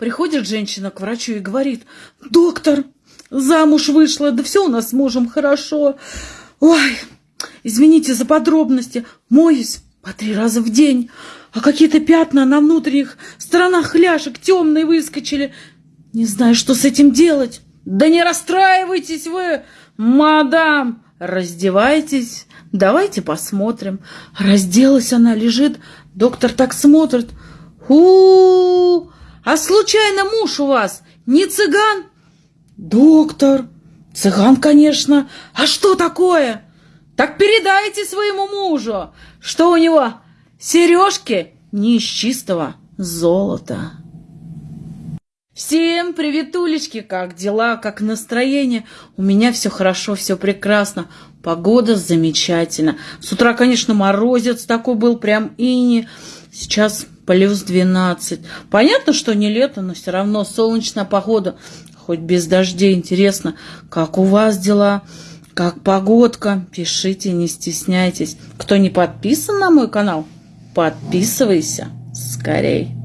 Приходит женщина к врачу и говорит, доктор, замуж вышла, да все у нас с мужем хорошо. Ой, извините за подробности, моюсь по три раза в день, а какие-то пятна на внутренних сторонах ляжек темные выскочили. Не знаю, что с этим делать. Да не расстраивайтесь вы, мадам, раздевайтесь, давайте посмотрим. Разделась она, лежит, доктор так смотрит. у, -у, -у а случайно муж у вас не цыган? Доктор, цыган, конечно. А что такое? Так передайте своему мужу, что у него сережки не из чистого золота. Всем приветулечки, как дела, как настроение? У меня все хорошо, все прекрасно. Погода замечательна. С утра, конечно, морозец такой был, прям ини. Сейчас плюс 12. Понятно, что не лето, но все равно солнечная погода, хоть без дождей. Интересно, как у вас дела? Как погодка? Пишите, не стесняйтесь. Кто не подписан на мой канал, подписывайся скорей.